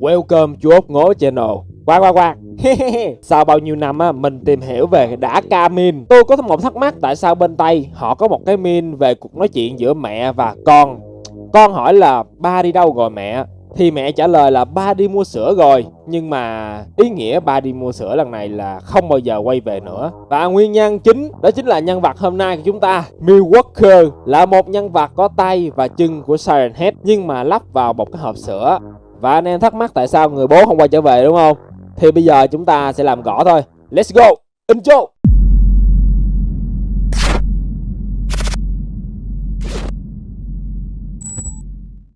Welcome chú ốc ngố channel. Qua qua qua. Sau bao nhiêu năm á, mình tìm hiểu về đã ca min. Tôi có một thắc mắc tại sao bên Tây họ có một cái min về cuộc nói chuyện giữa mẹ và con. Con hỏi là ba đi đâu rồi mẹ? Thì mẹ trả lời là ba đi mua sữa rồi. Nhưng mà ý nghĩa ba đi mua sữa lần này là không bao giờ quay về nữa. Và nguyên nhân chính đó chính là nhân vật hôm nay của chúng ta Milwaukee là một nhân vật có tay và chân của Siren Head Nhưng mà lắp vào một cái hộp sữa. Và anh em thắc mắc tại sao người bố không quay trở về, đúng không? Thì bây giờ chúng ta sẽ làm gõ thôi. Let's go. Intro.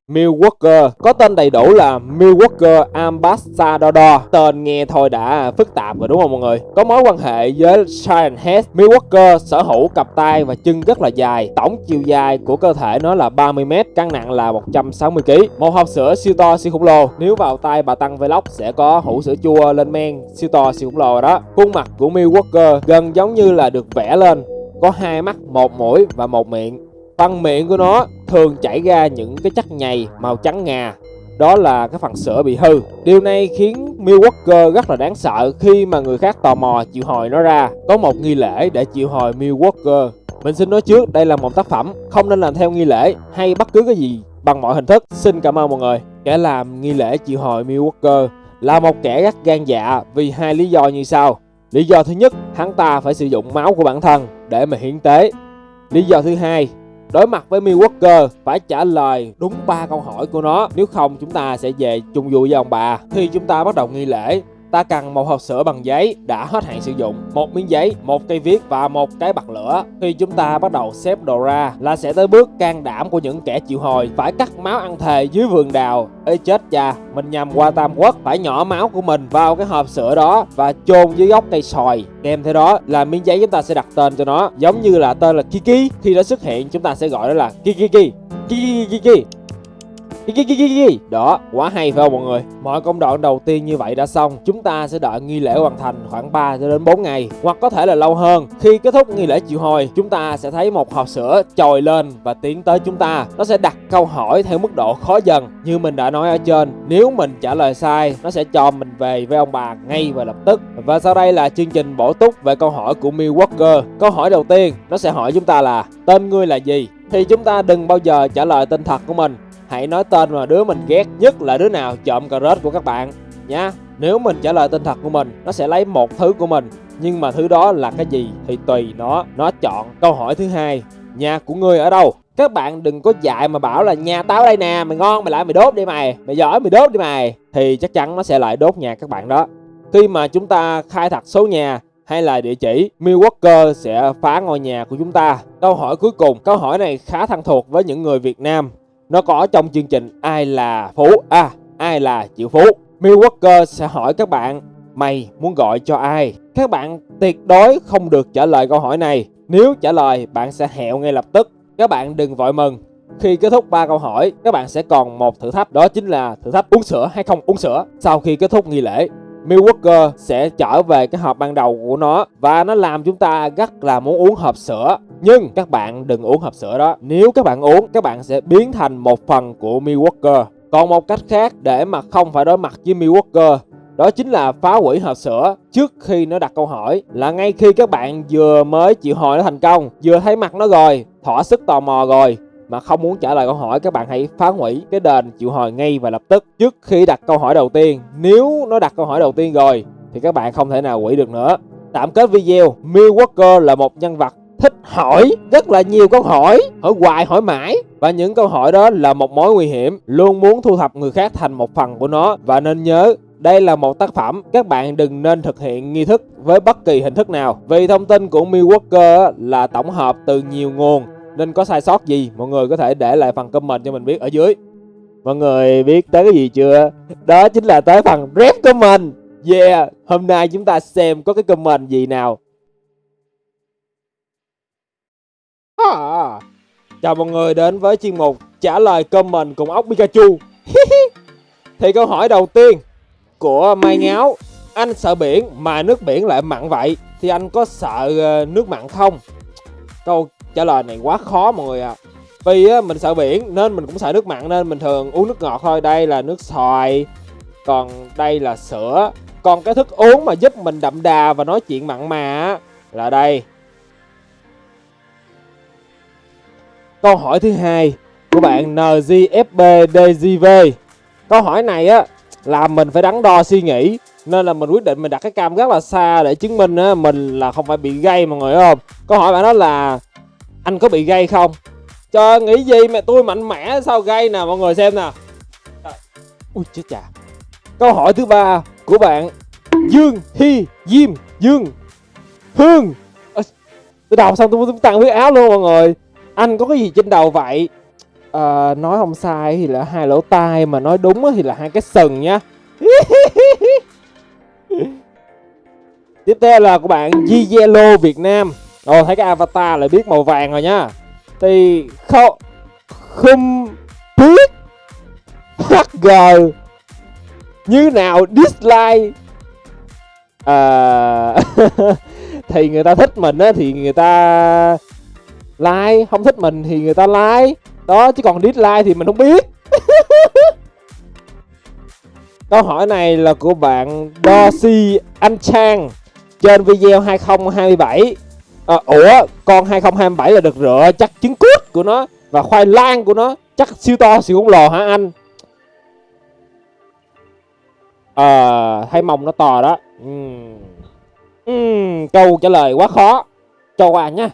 Milwaukee. Có tên đầy đủ là Milwaukee Ambassador. Tên nghe thôi đã phức tạp rồi đúng không mọi người? Có mối quan hệ với Giant Head Milwaukee sở hữu cặp tay và chân rất là dài. Tổng chiều dài của cơ thể nó là 30m Cân nặng là 160kg Một hộp sữa siêu to siêu khổng lồ. Nếu vào tay bà Tăng Vlog sẽ có hũ sữa chua lên men siêu to siêu khổng lồ rồi đó. Khuôn mặt của Milwaukee gần giống như là được vẽ lên. Có hai mắt, một mũi và một miệng. Phần miệng của nó thường chảy ra những cái chất nhầy màu trắng ngà. Đó là cái phần sữa bị hư. Điều này khiến Milwaukee rất là đáng sợ khi mà người khác tò mò chịu hồi nó ra. Có một nghi lễ để chịu hồi Milwaukee. Mình xin nói trước đây là một tác phẩm Không nên làm theo nghi lễ hay bất cứ cái gì bằng mọi hình thức. Xin cảm ơn mọi người. Kẻ làm nghi lễ chịu hồi Milwaukee là một kẻ rất gan dạ vì hai lý do như sau. Lý do thứ nhất, hắn ta phải sử dụng máu của bản thân để mà hiến tế. Lý do thứ hai, Đối mặt với Milwaukee, phải trả lời đúng ba câu hỏi của nó. Nếu không, chúng ta sẽ về chung vui với ông bà. Khi chúng ta bắt đầu nghi lễ ta cần một hộp sữa bằng giấy đã hết hạn sử dụng, một miếng giấy, một cây viết và một cái bật lửa. Khi chúng ta bắt đầu xếp đồ ra là sẽ tới bước can đảm của những kẻ chịu hồi phải cắt máu ăn thề dưới vườn đào. Ê chết cha, mình nhầm qua Tam Quốc phải nhỏ máu của mình vào cái hộp sữa đó và chôn dưới gốc cây sòi. Kèm theo đó là miếng giấy chúng ta sẽ đặt tên cho nó giống như là tên là Kiki. Khi nó xuất hiện chúng ta sẽ gọi nó là Kiki Kiki. Kiki Kiki đó, quá hay phải không mọi người? Mọi công đoạn đầu tiên như vậy đã xong, chúng ta sẽ đợi nghi lễ hoàn thành khoảng 3 đến 4 ngày, hoặc có thể là lâu hơn. Khi kết thúc nghi lễ chịu hồi, chúng ta sẽ thấy một hộp sữa trồi lên và tiến tới chúng ta. Nó sẽ đặt câu hỏi theo mức độ khó dần. Như mình đã nói ở trên, nếu mình trả lời sai, nó sẽ cho mình về với ông bà ngay và lập tức. Và sau đây là chương trình bổ túc về câu hỏi của Milwaukee. Câu hỏi đầu tiên, nó sẽ hỏi chúng ta là tên ngươi là gì? Thì chúng ta đừng bao giờ trả lời tên thật của mình Hãy nói tên mà đứa mình ghét nhất là đứa nào trộm cà rết của các bạn nha. Nếu mình trả lời tên thật của mình, nó sẽ lấy một thứ của mình. Nhưng mà thứ đó là cái gì thì tùy nó, nó chọn. Câu hỏi thứ hai, nhà của ngươi ở đâu? Các bạn đừng có dạy mà bảo là nhà tao đây nè, mày ngon mày lại mày đốt đi mày, mày giỏi mày đốt đi mày. Thì chắc chắn nó sẽ lại đốt nhà các bạn đó. Khi mà chúng ta khai thật số nhà hay là địa chỉ, Milwaukee sẽ phá ngôi nhà của chúng ta. Câu hỏi cuối cùng, câu hỏi này khá thân thuộc với những người Việt Nam nó có trong chương trình ai là phú? À ai là triệu phú? Milwaukee sẽ hỏi các bạn, mày muốn gọi cho ai? Các bạn tuyệt đối không được trả lời câu hỏi này. Nếu trả lời, bạn sẽ hẹo ngay lập tức. Các bạn đừng vội mừng. Khi kết thúc ba câu hỏi, các bạn sẽ còn một thử thách, đó chính là thử thách uống sữa hay không uống sữa. Sau khi kết thúc nghi lễ, Milwaukee sẽ trở về cái hộp ban đầu của nó và nó làm chúng ta rất là muốn uống hộp sữa. Nhưng các bạn đừng uống hộp sữa đó. Nếu các bạn uống, các bạn sẽ biến thành một phần của Milwaukee. Còn một cách khác để mà không phải đối mặt với Milwaukee đó chính là phá hủy hộp sữa trước khi nó đặt câu hỏi là ngay khi các bạn vừa mới chịu hỏi nó thành công vừa thấy mặt nó rồi thỏa sức tò mò rồi mà không muốn trả lời câu hỏi các bạn hãy phá hủy cái đền chịu hồi ngay và lập tức trước khi đặt câu hỏi đầu tiên nếu nó đặt câu hỏi đầu tiên rồi thì các bạn không thể nào hủy được nữa tạm kết video Milwaukee là một nhân vật thích hỏi rất là nhiều câu hỏi. Hỏi hoài hỏi mãi. Và những câu hỏi đó là một mối nguy hiểm. Luôn muốn thu thập người khác thành một phần của nó. Và nên nhớ đây là một tác phẩm, các bạn đừng nên thực hiện nghi thức với bất kỳ hình thức nào. Vì thông tin của Milwaukee là tổng hợp từ nhiều nguồn. Nên có sai sót gì mọi người có thể để lại phần comment cho mình biết ở dưới. Mọi người biết tới cái gì chưa? Đó chính là tới phần rep comment. Yeah hôm nay chúng ta xem có cái comment gì nào. À. chào mọi người đến với chuyên mục trả lời comment cùng ốc Pikachu. Thì câu hỏi đầu tiên của Mai Ngáo anh sợ biển mà nước biển lại mặn vậy thì anh có sợ ờ, nước mặn không? Câu trả lời này quá khó mọi người ạ. À. vì á, mình sợ biển nên mình cũng sợ nước mặn nên mình thường uống nước ngọt thôi. Đây là nước xoài còn đây là sữa. Còn cái thức uống mà giúp mình đậm đà và nói chuyện mặn mà á, là đây câu hỏi thứ hai của bạn NGFBDGV câu hỏi này á làm mình phải đắn đo suy nghĩ nên là mình quyết định mình đặt cái cam rất là xa để chứng minh á mình là không phải bị gây mọi người không? Câu hỏi bạn đó là anh có bị gây không? Trời nghĩ gì mẹ tôi mạnh mẽ sao gây nè mọi người xem nè. Trời. ui chết chà. Câu hỏi thứ ba của bạn dương Hi diêm dương hương. À, tôi đọc xong tôi tôi tăng huyết áo luôn mọi người anh có cái gì trên đầu vậy? À, nói không sai thì là hai lỗ tai mà nói đúng thì là hai cái sừng nhá. Tiếp theo là của bạn Yellow Việt Nam. Ồ thấy cái avatar lại biết màu vàng rồi nhá. Thì không Không biết. HG Như nào dislike? À, Thì người ta thích mình á thì người ta like Không thích mình thì người ta like. Đó chứ còn dislike thì mình không biết. Câu hỏi này là của bạn Dosi Anh Trang trên video 2027 à, Ủa con 2027 là được rửa chắc trứng cút của nó và khoai lang của nó chắc siêu to siêu khổng lồ hả anh? Ờ thấy mông nó to đó. Uhm. Uhm, câu trả lời quá khó. Cho qua nha.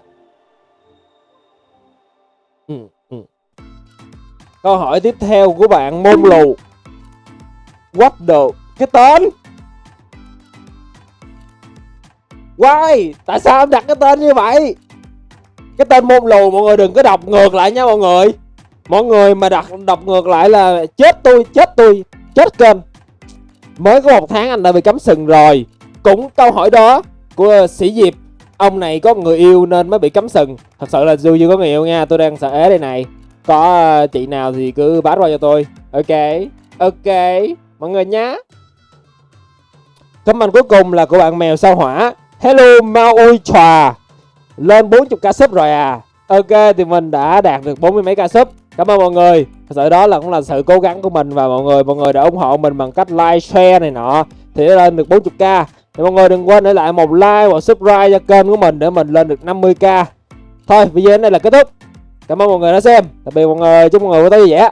Câu hỏi tiếp theo của bạn môn lù. What the Cái tên. Why? Tại sao em đặt cái tên như vậy? Cái tên môn lù, mọi người đừng có đọc ngược lại nha mọi người. Mọi người mà đặt đọc ngược lại là Chết tôi chết tôi, Chết kênh. Mới có một tháng anh đã bị cấm sừng rồi. Cũng câu hỏi đó Của sĩ Diệp, Ông này có người yêu nên mới bị cấm sừng. Thật sự là dù chưa có người yêu nha, Tôi đang sợ ế đây này. Có ờ, chị nào thì cứ báo qua cho tôi. Ok Ok, mọi người nhá. Comment cuối cùng là của bạn mèo sao hỏa. Hello maui Chòa lên 40 ca sub rồi à. Ok, thì mình đã đạt được 40 mấy ca sub. Cảm ơn mọi người. Thật sự đó là cũng là sự cố gắng của mình và mọi người mọi người đã ủng hộ mình bằng cách like, share này nọ. Thì đã lên được 40k thì mọi người đừng quên để lại một like và subscribe cho kênh của mình để mình lên được 50k thôi video này là kết thúc cảm ơn mọi người đã xem. Tạm biệt mọi người. Chúc mọi người có tối vui vẻ.